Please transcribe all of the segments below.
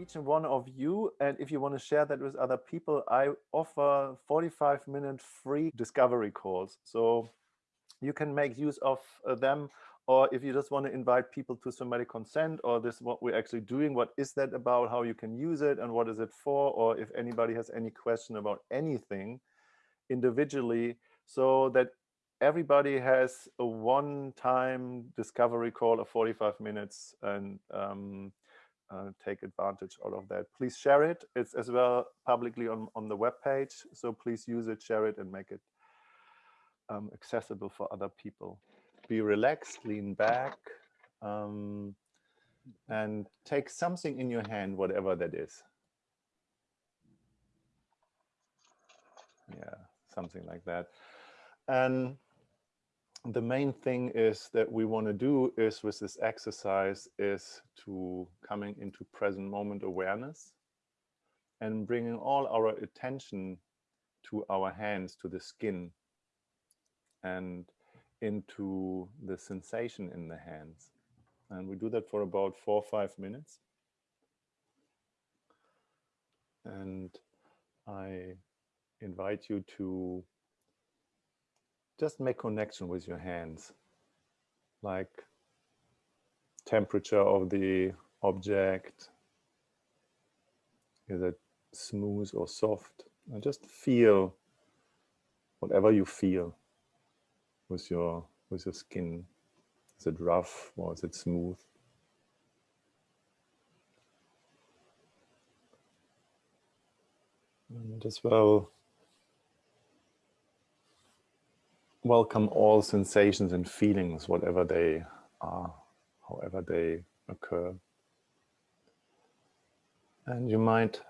each and one of you. And if you want to share that with other people, I offer 45 minute free discovery calls. So you can make use of uh, them. Or if you just want to invite people to somatic consent or this what we're actually doing, what is that about, how you can use it and what is it for? Or if anybody has any question about anything individually, so that everybody has a one-time discovery call of 45 minutes and um, uh, take advantage out of that. Please share it. It's as well publicly on, on the web page. So please use it, share it, and make it um, accessible for other people. Be relaxed, lean back, um, and take something in your hand, whatever that is. Yeah, something like that. And the main thing is that we want to do is with this exercise is to coming into present moment awareness and bringing all our attention to our hands, to the skin and into the sensation in the hands. And we do that for about four or five minutes. And I invite you to just make connection with your hands, like temperature of the object. Is it smooth or soft? And just feel whatever you feel with your with your skin. Is it rough or is it smooth? And as well welcome all sensations and feelings, whatever they are, however they occur. And you might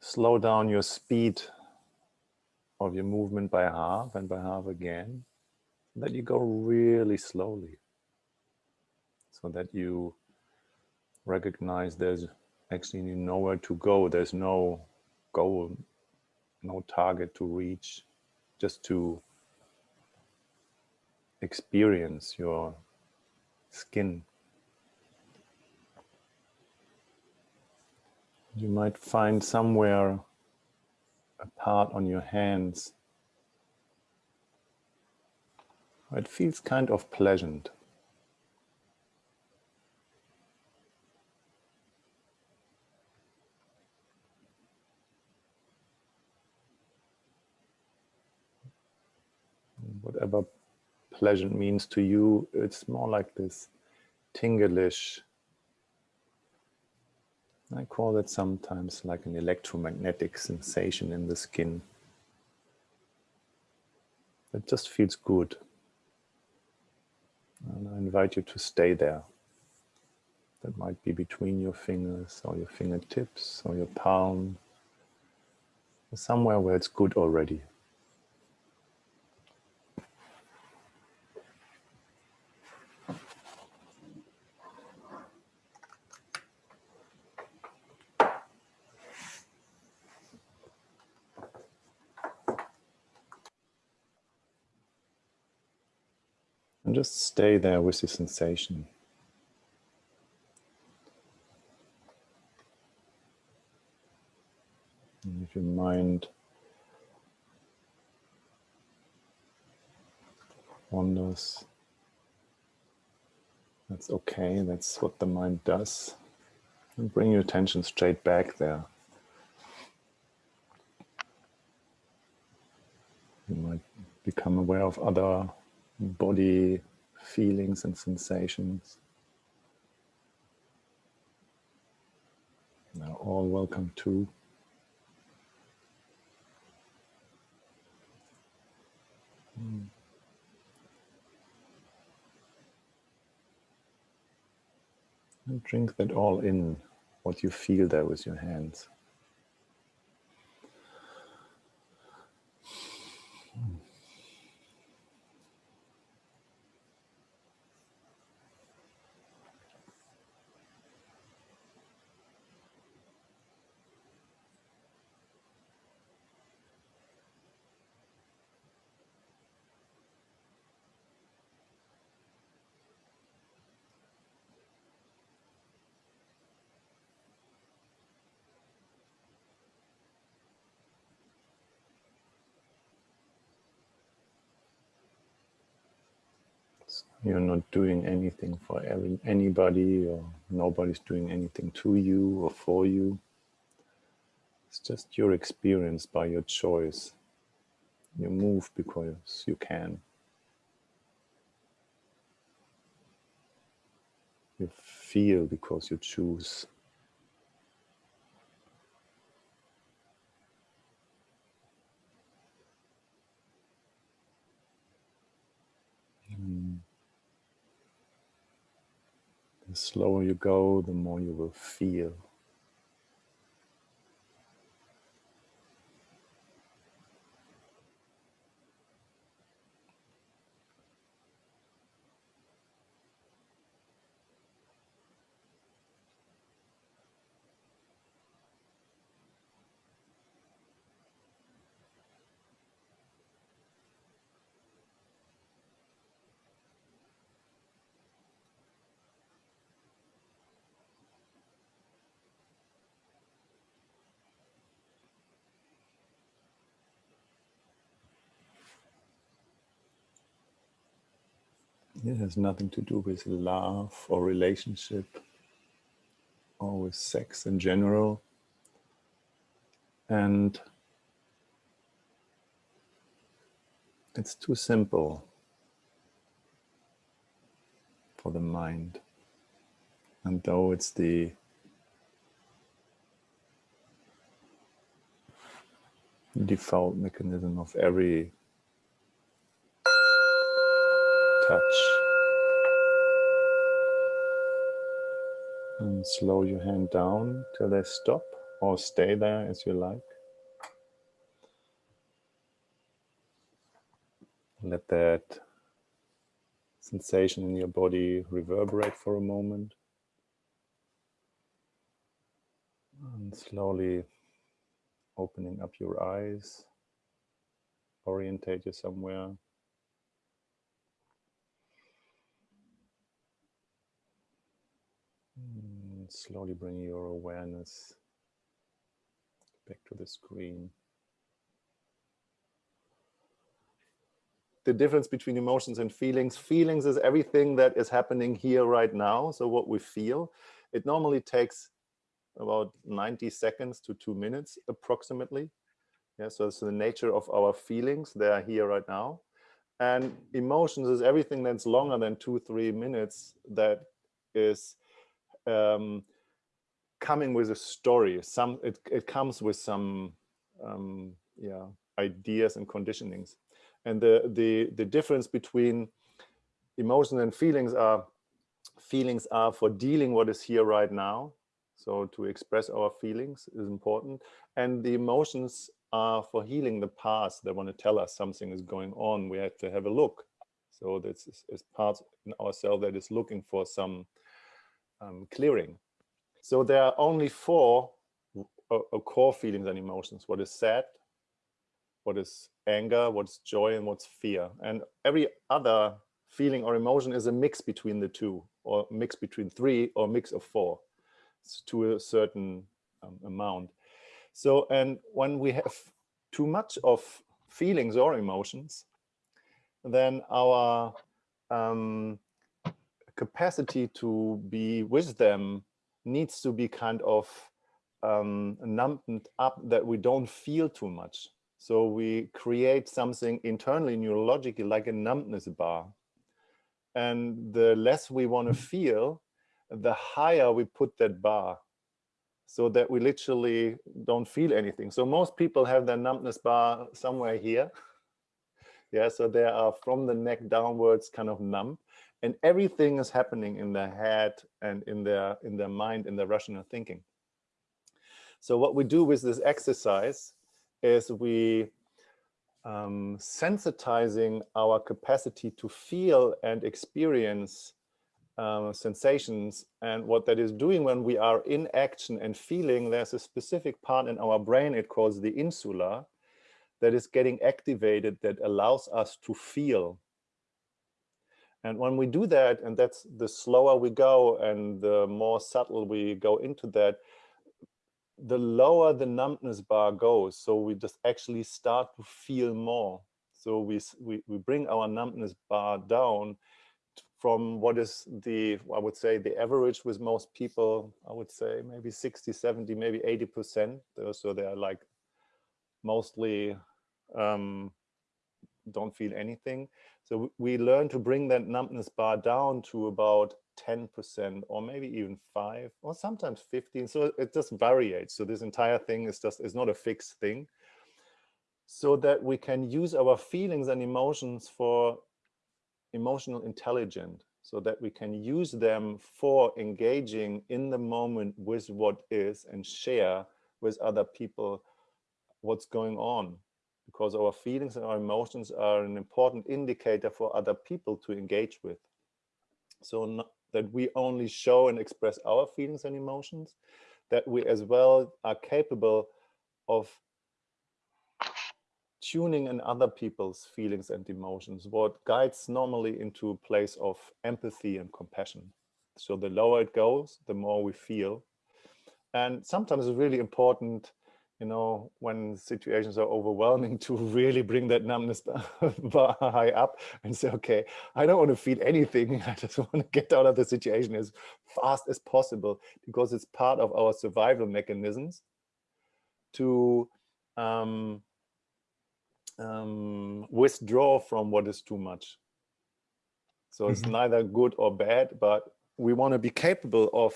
slow down your speed of your movement by half and by half again, that you go really slowly, so that you recognize there's actually nowhere to go, there's no goal, no target to reach, just to experience your skin. You might find somewhere a part on your hands. It feels kind of pleasant. Whatever pleasant means to you, it's more like this tinglish. I call it sometimes like an electromagnetic sensation in the skin. It just feels good. And I invite you to stay there. That might be between your fingers or your fingertips or your palm. Somewhere where it's good already. And just stay there with the sensation. And if your mind wanders, that's okay, that's what the mind does. And bring your attention straight back there. You might become aware of other body feelings and sensations. They're all welcome too. Hmm. And drink that all in, what you feel there with your hands. You're not doing anything for every, anybody or nobody's doing anything to you or for you. It's just your experience by your choice. You move because you can. You feel because you choose. The slower you go, the more you will feel. It has nothing to do with love or relationship or with sex in general. And it's too simple for the mind. And though it's the default mechanism of every touch. And slow your hand down till they stop or stay there as you like. Let that sensation in your body reverberate for a moment. And slowly opening up your eyes, orientate you somewhere. Slowly bring your awareness back to the screen. The difference between emotions and feelings. Feelings is everything that is happening here right now. So what we feel. It normally takes about 90 seconds to two minutes approximately. Yeah, so it's the nature of our feelings. They are here right now. And emotions is everything that's longer than two, three minutes that is um, coming with a story. Some it, it comes with some um, yeah ideas and conditionings. And the the the difference between emotions and feelings are feelings are for dealing what is here right now. So to express our feelings is important. And the emotions are for healing the past. They want to tell us something is going on. We have to have a look. So this is, is part in ourselves that is looking for some um, clearing. So there are only four uh, core feelings and emotions. What is sad, what is anger, what's joy, and what's fear. And every other feeling or emotion is a mix between the two, or mix between three, or mix of four to a certain um, amount. So, and when we have too much of feelings or emotions, then our um, capacity to be with them needs to be kind of um, numbed up that we don't feel too much. So we create something internally neurologically like a numbness bar. And the less we want to feel, the higher we put that bar so that we literally don't feel anything. So most people have their numbness bar somewhere here. Yeah, so they are from the neck downwards kind of numb and everything is happening in their head and in their in their mind in their rational thinking. So what we do with this exercise is we um, sensitizing our capacity to feel and experience um, sensations. And what that is doing when we are in action and feeling there's a specific part in our brain it calls the insula that is getting activated that allows us to feel and when we do that, and that's the slower we go and the more subtle we go into that, the lower the numbness bar goes. So we just actually start to feel more. So we, we, we bring our numbness bar down from what is the, I would say the average with most people, I would say maybe 60, 70, maybe 80%. So they are like mostly um, don't feel anything. So we learn to bring that numbness bar down to about 10% or maybe even five or sometimes 15. So it just varies. So this entire thing is just is not a fixed thing. So that we can use our feelings and emotions for emotional intelligence so that we can use them for engaging in the moment with what is and share with other people what's going on because our feelings and our emotions are an important indicator for other people to engage with. So not, that we only show and express our feelings and emotions, that we as well are capable of tuning in other people's feelings and emotions, what guides normally into a place of empathy and compassion. So the lower it goes, the more we feel. And sometimes it's really important you know, when situations are overwhelming to really bring that numbness high up and say, okay, I don't want to feel anything. I just want to get out of the situation as fast as possible because it's part of our survival mechanisms to um, um, withdraw from what is too much. So it's mm -hmm. neither good or bad, but we want to be capable of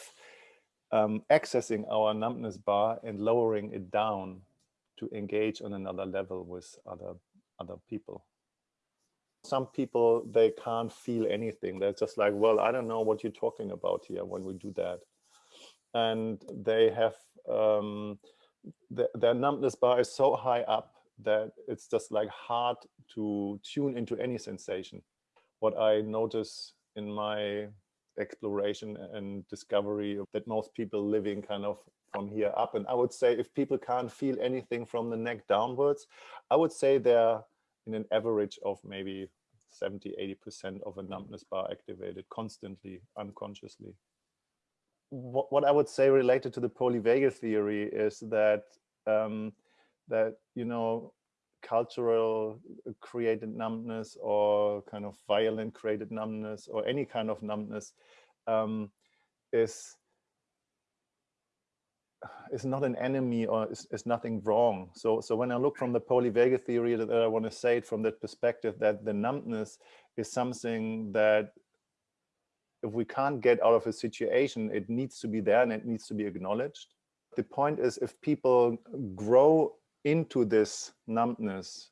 um, accessing our numbness bar and lowering it down to engage on another level with other other people. Some people, they can't feel anything. They're just like, well, I don't know what you're talking about here when we do that. And they have, um, the, their numbness bar is so high up that it's just like hard to tune into any sensation. What I notice in my exploration and discovery that most people living kind of from here up. And I would say if people can't feel anything from the neck downwards, I would say they're in an average of maybe 70, 80% of a numbness bar activated constantly, unconsciously. What, what I would say related to the polyvagal theory is that um, that, you know, cultural created numbness or kind of violent created numbness or any kind of numbness um, is is not an enemy or is, is nothing wrong. So, so when I look from the polyvagal theory that I want to say it from that perspective that the numbness is something that if we can't get out of a situation, it needs to be there and it needs to be acknowledged. The point is if people grow into this numbness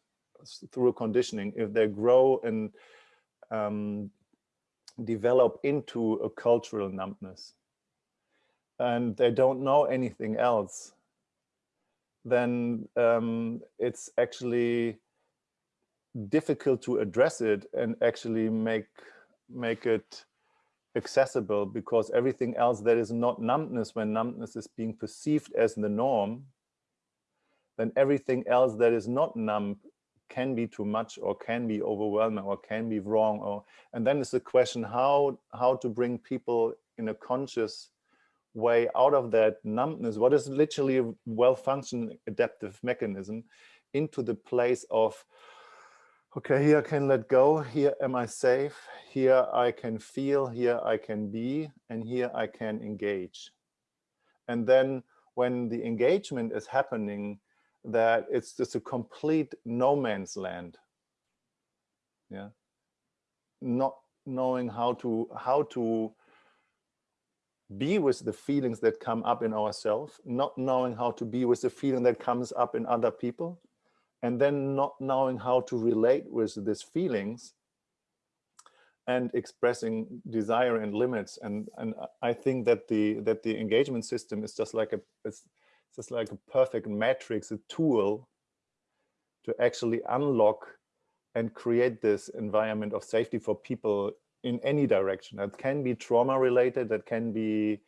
through conditioning, if they grow and um, develop into a cultural numbness and they don't know anything else, then um, it's actually difficult to address it and actually make make it accessible because everything else that is not numbness when numbness is being perceived as the norm then everything else that is not numb can be too much or can be overwhelming or can be wrong or and then it's the question how how to bring people in a conscious way out of that numbness what is literally a well-functioning adaptive mechanism into the place of okay here i can let go here am i safe here i can feel here i can be and here i can engage. And then when the engagement is happening that it's just a complete no man's land. Yeah. Not knowing how to how to be with the feelings that come up in ourselves, not knowing how to be with the feeling that comes up in other people, and then not knowing how to relate with these feelings and expressing desire and limits. And, and I think that the that the engagement system is just like a it's just like a perfect matrix, a tool to actually unlock and create this environment of safety for people in any direction. That can be trauma related, that can be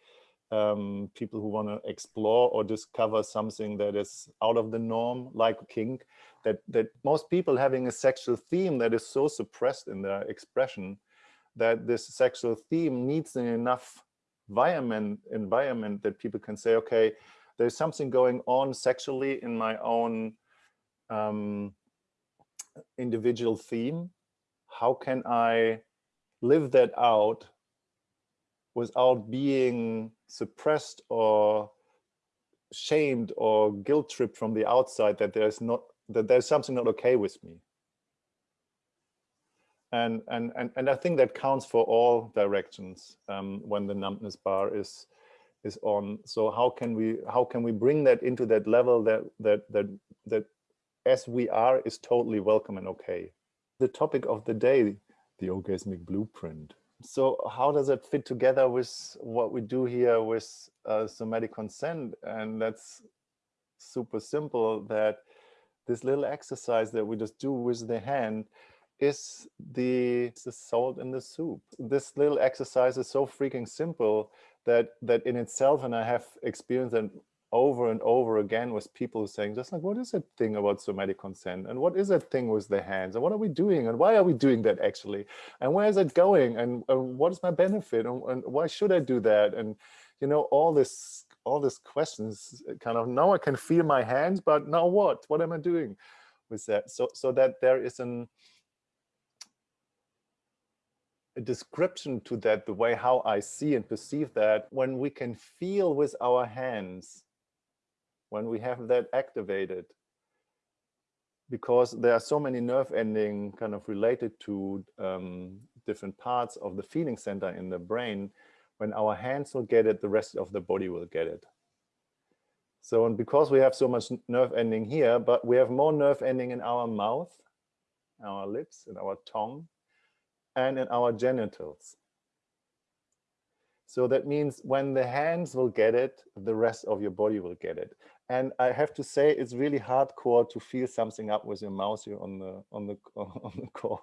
um, people who want to explore or discover something that is out of the norm, like kink, that, that most people having a sexual theme that is so suppressed in their expression that this sexual theme needs enough environment, environment that people can say, okay, there's something going on sexually in my own um, individual theme. How can I live that out without being suppressed or shamed or guilt tripped from the outside that there's not that there's something not okay with me and and and, and i think that counts for all directions um, when the numbness bar is is on. So how can we how can we bring that into that level that that that that as we are is totally welcome and okay. The topic of the day the orgasmic blueprint. So how does it fit together with what we do here with uh, somatic consent? And that's super simple that this little exercise that we just do with the hand is the, the salt in the soup. This little exercise is so freaking simple that that in itself, and I have experienced it over and over again with people saying just like what is that thing about somatic consent? And what is that thing with the hands? And what are we doing? And why are we doing that actually? And where is it going? And, what is my benefit? And, and, why should i do that? And you know all this all these questions uh, kind of now i can feel my hands but now what? What am i doing with that? So so that there is an a description to that the way how i see and perceive that when we can feel with our hands when we have that activated. Because there are so many nerve ending kind of related to um, different parts of the feeling center in the brain when our hands will get it the rest of the body will get it. So and because we have so much nerve ending here but we have more nerve ending in our mouth our lips and our tongue and in our genitals so that means when the hands will get it, the rest of your body will get it. And I have to say, it's really hardcore to feel something up with your mouse here on the on the on the call.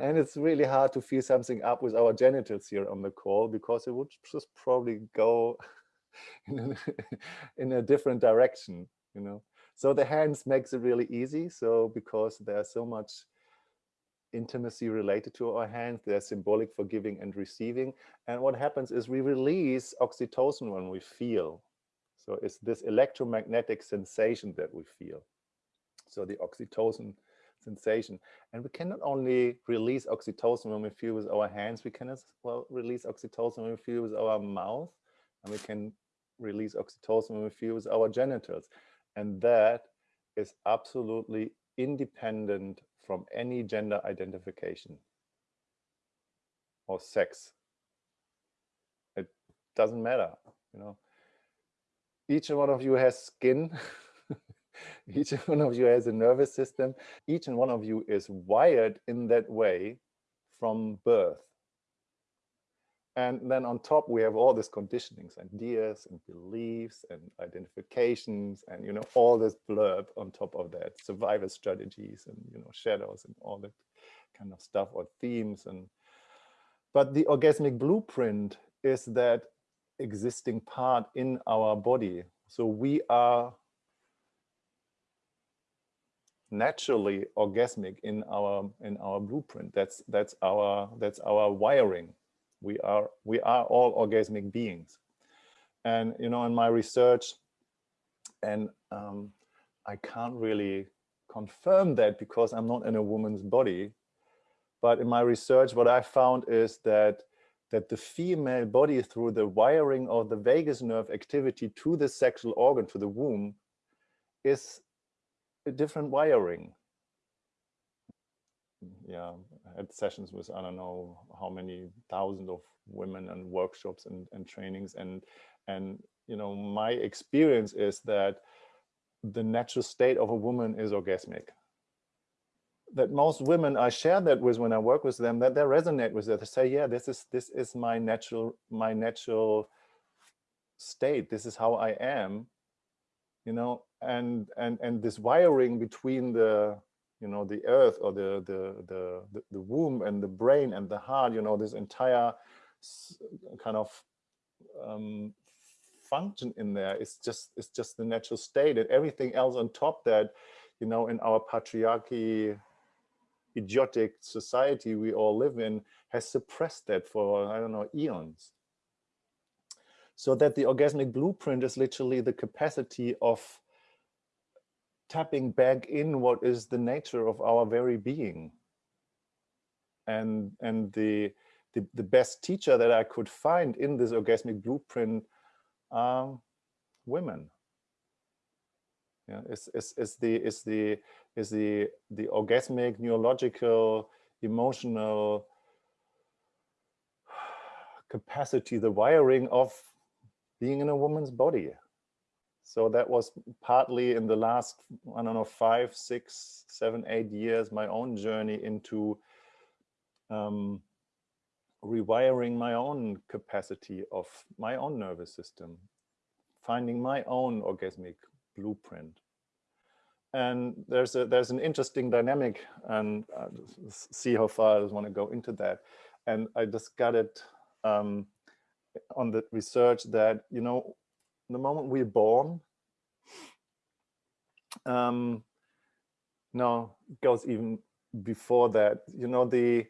and it's really hard to feel something up with our genitals here on the call because it would just probably go in a, in a different direction, you know. So the hands makes it really easy. So because there's so much intimacy related to our hands. They're symbolic for giving and receiving. And what happens is we release oxytocin when we feel. So it's this electromagnetic sensation that we feel. So the oxytocin sensation. And we can not only release oxytocin when we feel with our hands, we can as well release oxytocin when we feel with our mouth, and we can release oxytocin when we feel with our genitals. And that is absolutely independent from any gender identification or sex. It doesn't matter, you know. Each one of you has skin. Each one of you has a nervous system. Each and one of you is wired in that way from birth. And then on top, we have all these conditionings, ideas and beliefs and identifications and, you know, all this blurb on top of that, survival strategies and, you know, shadows and all that kind of stuff or themes. And But the orgasmic blueprint is that existing part in our body. So we are naturally orgasmic in our in our blueprint that's that's our that's our wiring we are we are all orgasmic beings. And you know in my research and um, i can't really confirm that because i'm not in a woman's body but in my research what i found is that that the female body through the wiring of the vagus nerve activity to the sexual organ to the womb is a different wiring. Yeah, had sessions with, I don't know how many thousands of women and workshops and, and trainings. And, and, you know, my experience is that the natural state of a woman is orgasmic. That most women I share that with when I work with them, that they resonate with that. They say, yeah, this is this is my natural, my natural state. This is how I am, you know, and and and this wiring between the you know the earth or the the the the womb and the brain and the heart you know this entire kind of um, function in there. Is just it's just the natural state and everything else on top that you know in our patriarchy idiotic society we all live in has suppressed that for i don't know eons. So that the orgasmic blueprint is literally the capacity of tapping back in what is the nature of our very being. and and the, the the best teacher that I could find in this orgasmic blueprint are women. Yeah, is is is the is the is the the orgasmic neurological emotional capacity, the wiring of being in a woman's body. So that was partly in the last, I don't know, five, six, seven, eight years, my own journey into um, rewiring my own capacity of my own nervous system, finding my own orgasmic blueprint. And there's a there's an interesting dynamic, and uh, see how far I want to go into that. And I just got it um, on the research that you know the moment we're born, um, no, goes even before that. You know, the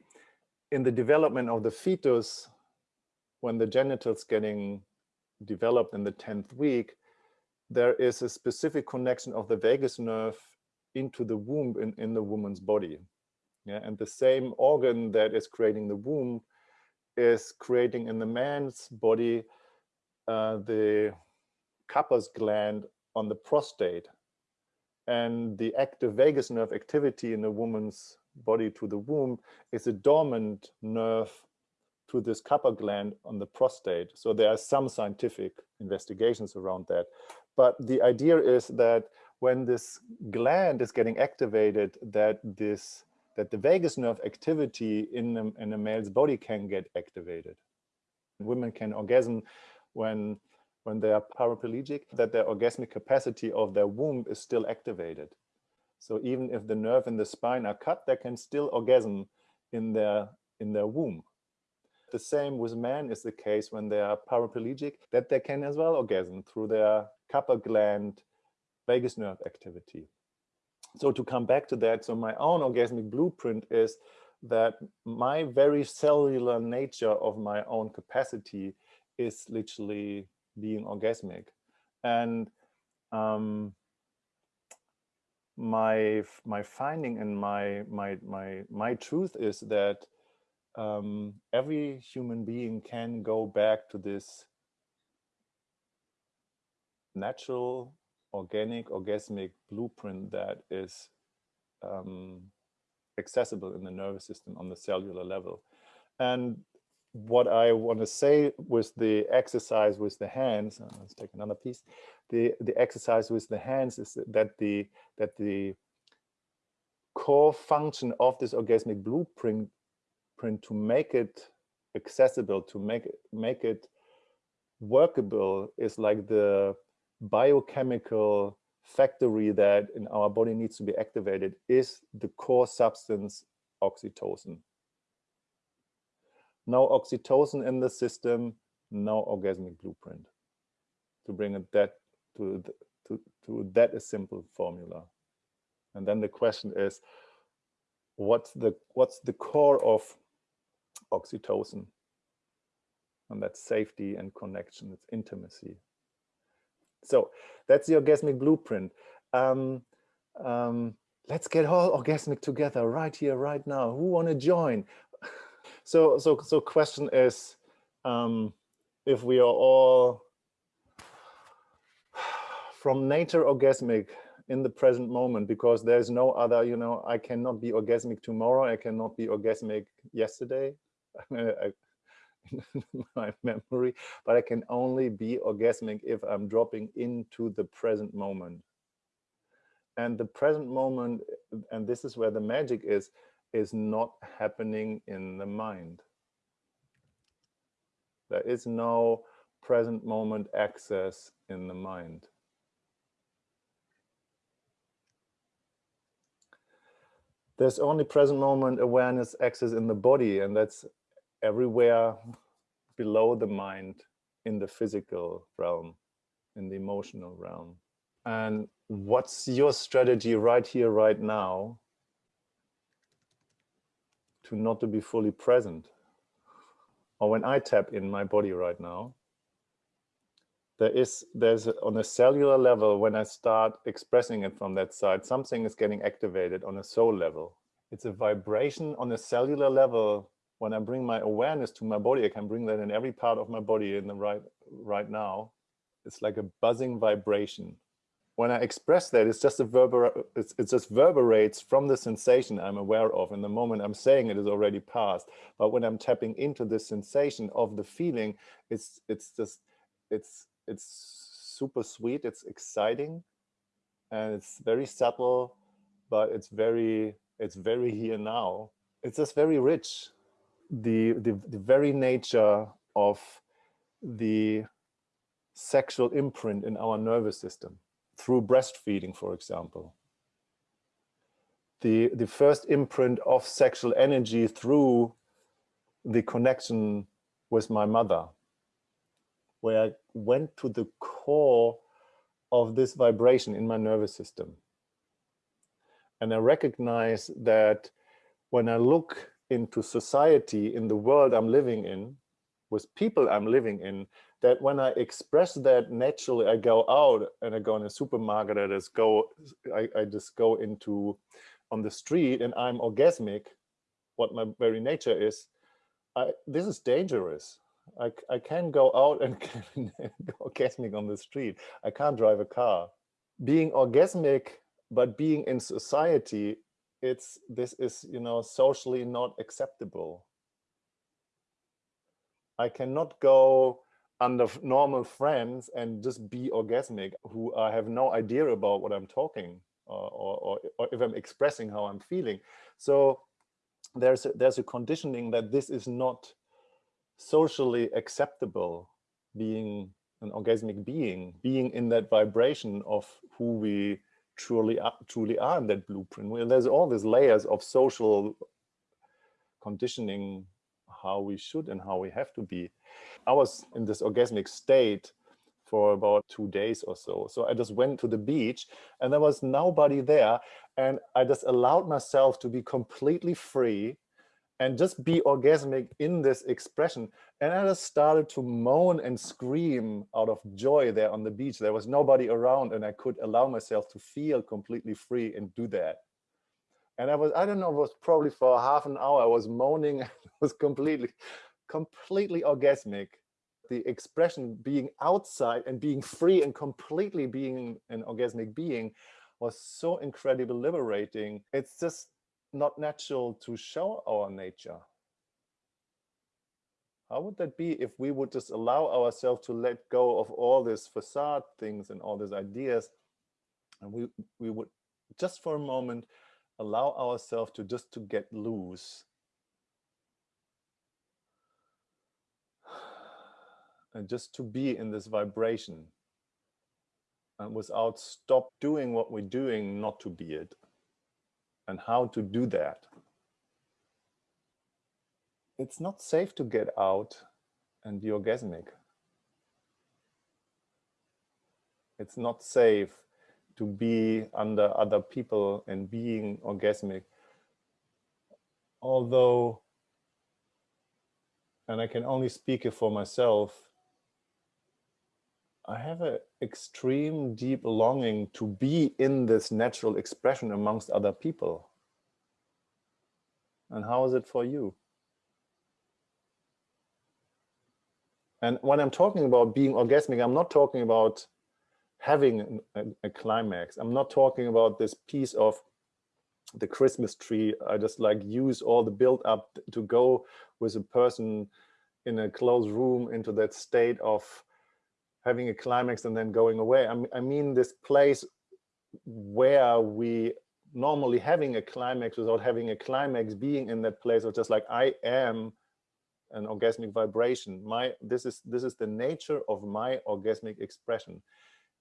in the development of the fetus, when the genitals getting developed in the 10th week, there is a specific connection of the vagus nerve into the womb in, in the woman's body. Yeah, and the same organ that is creating the womb is creating in the man's body uh, the Cowper's gland on the prostate. And the active vagus nerve activity in a woman's body to the womb is a dormant nerve to this Cowper gland on the prostate. So there are some scientific investigations around that. But the idea is that when this gland is getting activated, that this that the vagus nerve activity in a, in a male's body can get activated. Women can orgasm when when they are paraplegic, that their orgasmic capacity of their womb is still activated. So even if the nerve in the spine are cut, they can still orgasm in their in their womb. The same with men is the case when they are paraplegic, that they can as well orgasm through their Cowper gland vagus nerve activity so to come back to that, so my own orgasmic blueprint is that my very cellular nature of my own capacity is literally being orgasmic. And um, my my finding and my my my my truth is that um, every human being can go back to this natural organic, orgasmic blueprint that is um, accessible in the nervous system on the cellular level. And what I want to say with the exercise with the hands, uh, let's take another piece. The the exercise with the hands is that the that the core function of this orgasmic blueprint print to make it accessible, to make make it workable is like the biochemical factory that in our body needs to be activated is the core substance oxytocin. No oxytocin in the system, no orgasmic blueprint. To bring it that to, to, to that a simple formula. And then the question is, what's the what's the core of oxytocin? And that's safety and connection, it's intimacy. So that's the orgasmic blueprint. Um, um, let's get all orgasmic together right here, right now. Who want to join? So, so, so question is, um, if we are all from nature orgasmic in the present moment, because there's no other, you know, I cannot be orgasmic tomorrow. I cannot be orgasmic yesterday. My memory, but I can only be orgasmic if I'm dropping into the present moment. And the present moment, and this is where the magic is, is not happening in the mind. There is no present moment access in the mind. There's only present moment awareness access in the body, and that's everywhere below the mind in the physical realm, in the emotional realm. And what's your strategy right here, right now, to not to be fully present? Or when I tap in my body right now, there is, there's on a cellular level, when I start expressing it from that side, something is getting activated on a soul level. It's a vibration on a cellular level. When I bring my awareness to my body, I can bring that in every part of my body in the right right now. It's like a buzzing vibration. When I express that, it's just a verbal, it's, it just verberates from the sensation I'm aware of. In the moment I'm saying it is already past. But when I'm tapping into the sensation of the feeling, it's it's just it's it's super sweet, it's exciting, and it's very subtle, but it's very it's very here now. It's just very rich. The the, the very nature of the sexual imprint in our nervous system through breastfeeding, for example. The, the first imprint of sexual energy through the connection with my mother, where I went to the core of this vibration in my nervous system. And I recognize that when I look into society, in the world I'm living in, with people I'm living in, that when I express that naturally, I go out and I go in a supermarket, I just go, I, I just go into on the street and I'm orgasmic, what my very nature is, I, this is dangerous. I, I can go out and go orgasmic on the street. I can't drive a car. Being orgasmic, but being in society, it's this is, you know, socially not acceptable. I cannot go under normal friends and just be orgasmic who I have no idea about what I'm talking or, or, or if I'm expressing how I'm feeling. So there's a, there's a conditioning that this is not socially acceptable being an orgasmic being, being in that vibration of who we truly are, truly are in that blueprint. Well, there's all these layers of social conditioning how we should and how we have to be. I was in this orgasmic state for about two days or so. So I just went to the beach and there was nobody there. And I just allowed myself to be completely free and just be orgasmic in this expression. And I just started to moan and scream out of joy there on the beach. There was nobody around and I could allow myself to feel completely free and do that. And I was, I don't know, it was probably for half an hour, I was moaning, was completely, completely orgasmic. The expression being outside and being free and completely being an orgasmic being was so incredibly liberating. It's just not natural to show our nature. How would that be if we would just allow ourselves to let go of all these facade things and all these ideas and we, we would just for a moment allow ourselves to just to get loose. And just to be in this vibration. And without stop doing what we're doing not to be it. And how to do that? It's not safe to get out and be orgasmic. It's not safe to be under other people and being orgasmic. Although, and I can only speak it for myself, I have an extreme deep longing to be in this natural expression amongst other people. And how is it for you? And when I'm talking about being orgasmic, I'm not talking about having a, a, climax. I'm not talking about this piece of the Christmas tree. I just like use all the build up to go with a person in a closed room into that state of having a climax and then going away. I, I mean this place where we normally having a climax without having a climax being in that place of just like I am an orgasmic vibration my this is this is the nature of my orgasmic expression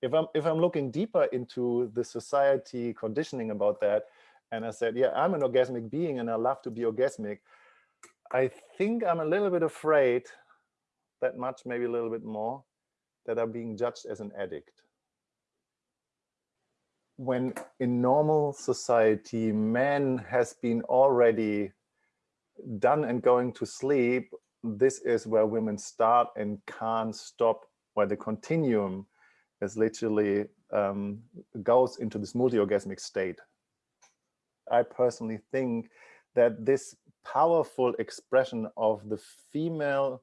if I'm if I'm looking deeper into the society conditioning about that, and I said, yeah, I'm an orgasmic being and I love to be orgasmic, I think I'm a little bit afraid that much, maybe a little bit more, that I'm being judged as an addict. When in normal society, man has been already done and going to sleep, this is where women start and can't stop, where the continuum is literally um, goes into this multi-orgasmic state. I personally think that this powerful expression of the female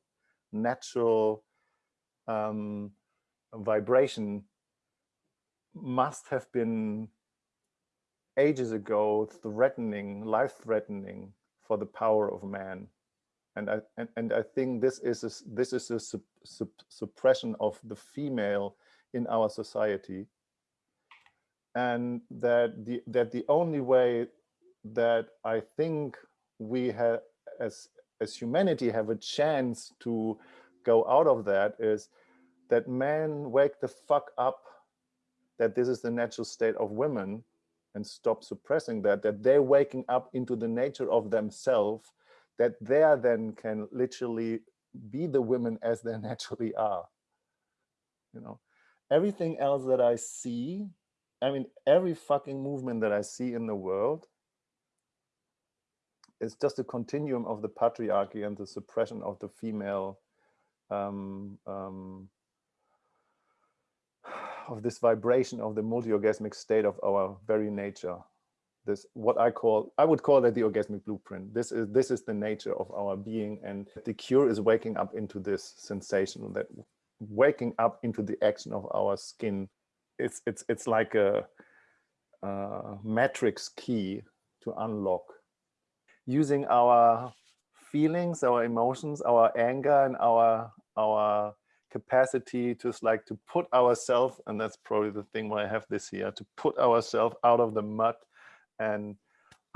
natural um, vibration must have been ages ago threatening, life-threatening for the power of man. And I and, and I think this is a, this is a sup, sup, suppression of the female in our society, and that the that the only way that I think we have as as humanity have a chance to go out of that is that men wake the fuck up that this is the natural state of women and stop suppressing that, that they're waking up into the nature of themselves, that they then can literally be the women as they naturally are. You know, everything else that I see, I mean, every fucking movement that I see in the world is just a continuum of the patriarchy and the suppression of the female um, um, of this vibration of the multi-orgasmic state of our very nature. This what i call i would call that the orgasmic blueprint. This is this is the nature of our being and the cure is waking up into this sensation that waking up into the action of our skin. It's it's it's like a, a matrix key to unlock. Using our feelings our emotions our anger and our our capacity to like to put ourselves, and that's probably the thing why I have this here, to put ourselves out of the mud and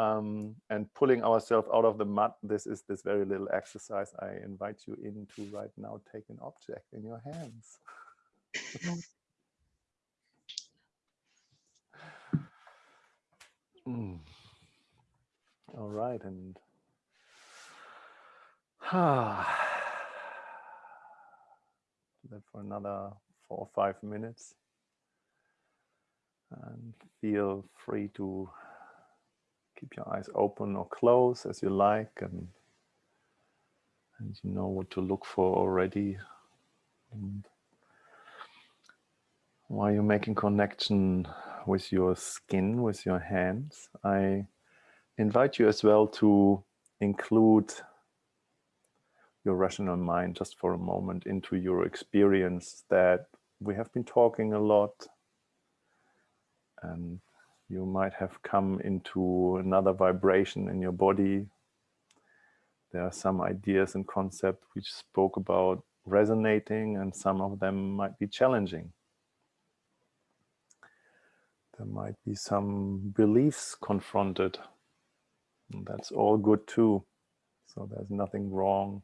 um, and pulling ourselves out of the mud. This is this very little exercise I invite you into right now. Take an object in your hands. mm. All right, and ah that for another four or five minutes and feel free to keep your eyes open or closed as you like and and you know what to look for already. And while you're making connection with your skin with your hands I invite you as well to include your rational mind just for a moment into your experience that we have been talking a lot. And you might have come into another vibration in your body. There are some ideas and concepts which spoke about resonating and some of them might be challenging. There might be some beliefs confronted. And that's all good too. So there's nothing wrong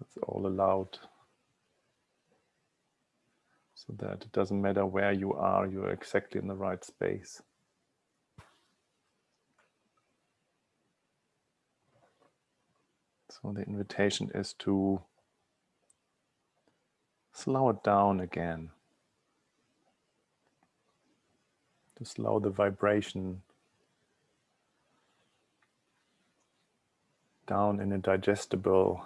It's all allowed. So that it doesn't matter where you are, you're exactly in the right space. So the invitation is to slow it down again. To slow the vibration down in a digestible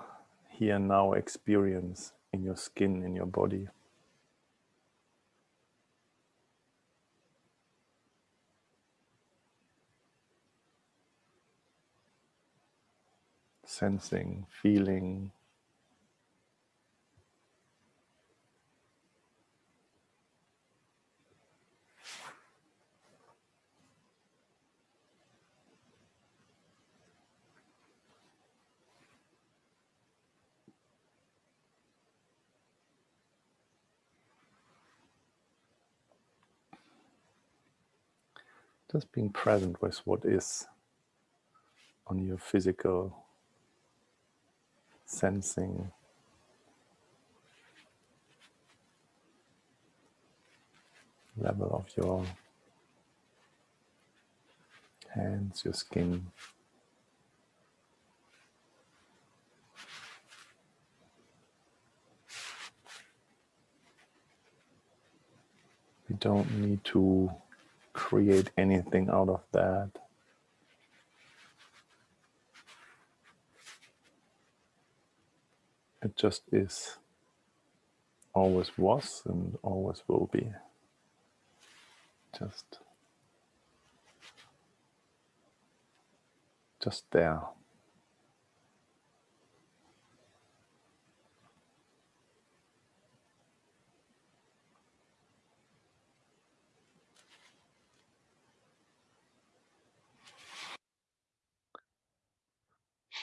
here and now experience in your skin, in your body. Sensing, feeling, Just being present with what is on your physical sensing. level of your hands, your skin. We don't need to create anything out of that. It just is, always was and always will be. Just, just there.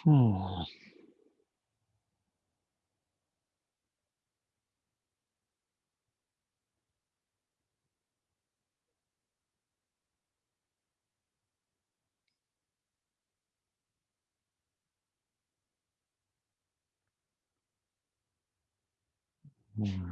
Hmm. Hmm.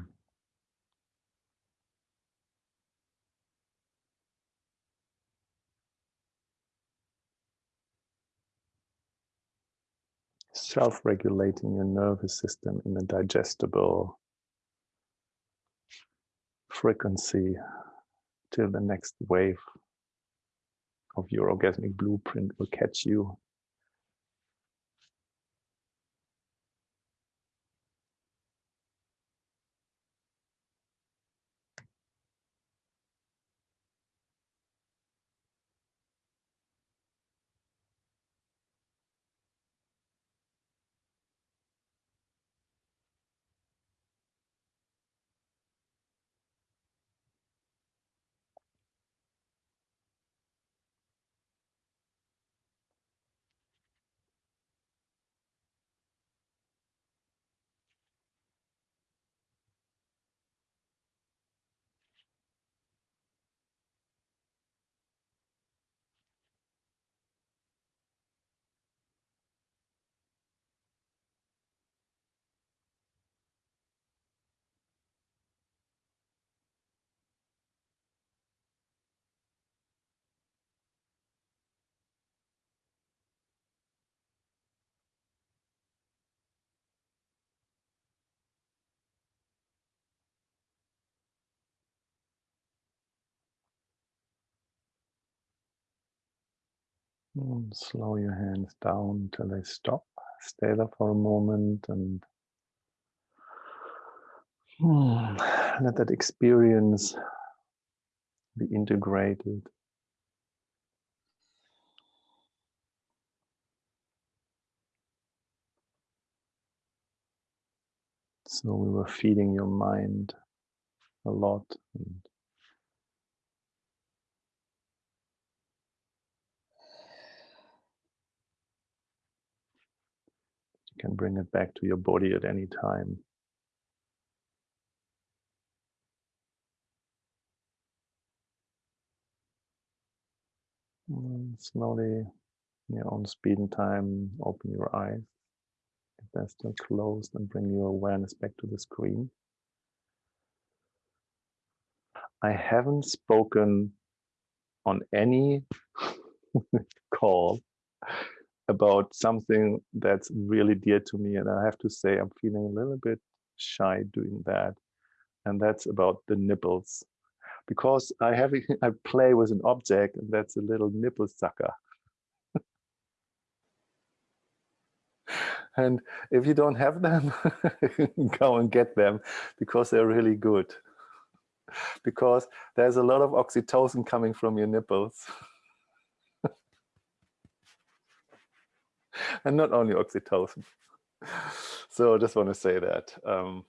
Self-regulating your nervous system in a digestible frequency till the next wave of your orgasmic blueprint will catch you. Slow your hands down till they stop. Stay there for a moment and let that experience be integrated. So we were feeding your mind a lot and can bring it back to your body at any time. And slowly, in your own speed and time, open your eyes. If they're still closed, and bring your awareness back to the screen. I haven't spoken on any call about something that's really dear to me. And I have to say, I'm feeling a little bit shy doing that. And that's about the nipples. Because I have I play with an object and that's a little nipple sucker. and if you don't have them, go and get them because they're really good. Because there's a lot of oxytocin coming from your nipples. and not only oxytocin. So I just want to say that. Um,